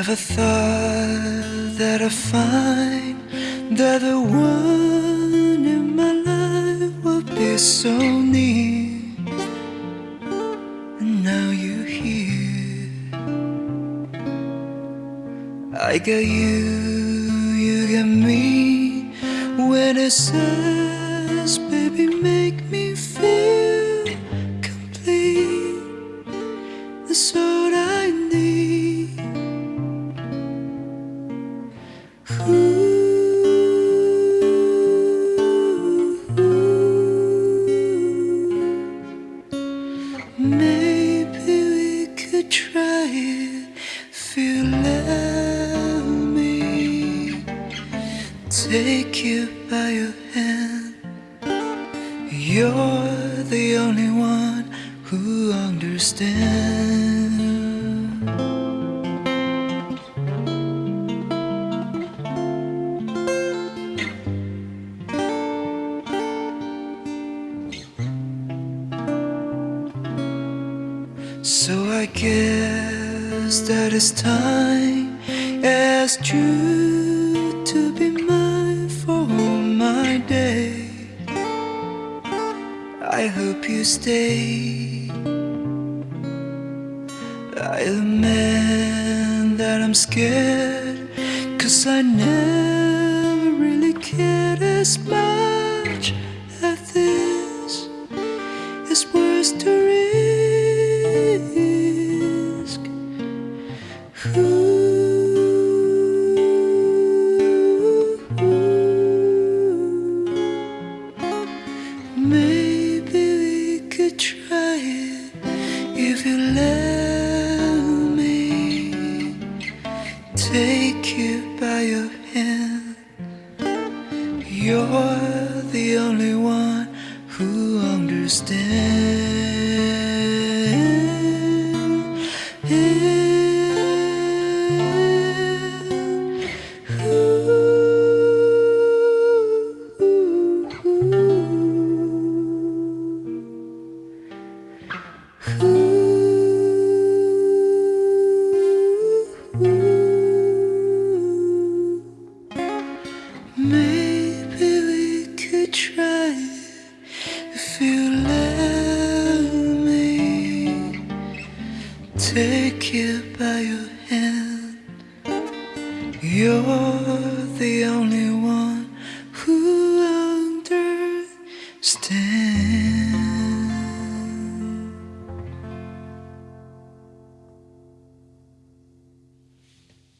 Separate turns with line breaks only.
never thought that I'd find that the one in my life would be so near. And now you're here. I got you, you got me. When it says, try it if you let me take you by your hand. You're the only one who understands. So I guess that it's time asked you to be mine for all my day. I hope you stay. I admit that I'm scared, cause I never really cared as much take you by your hand. You're the only one who understands. Take you by your hand. You're the